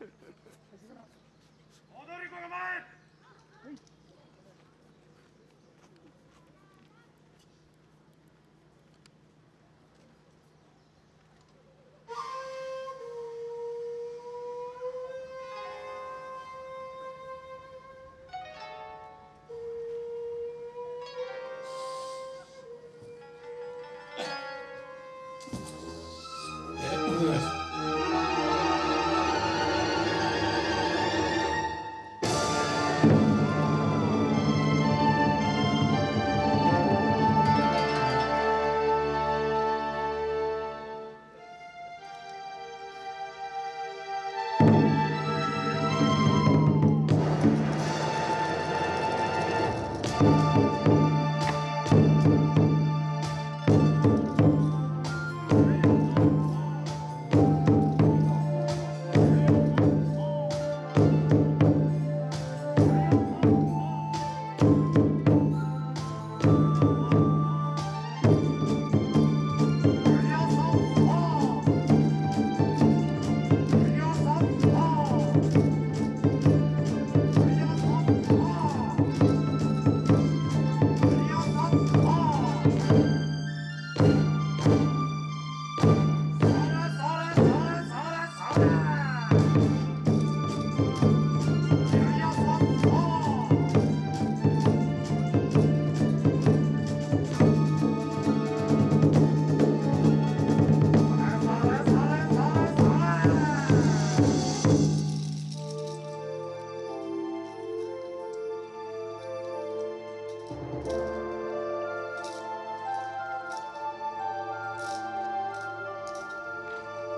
踊り子が前 Música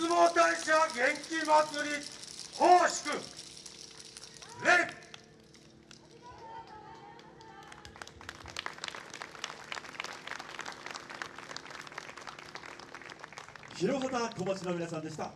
出雲大社元気祭り奉祝。礼。広畑小町の皆さんでした。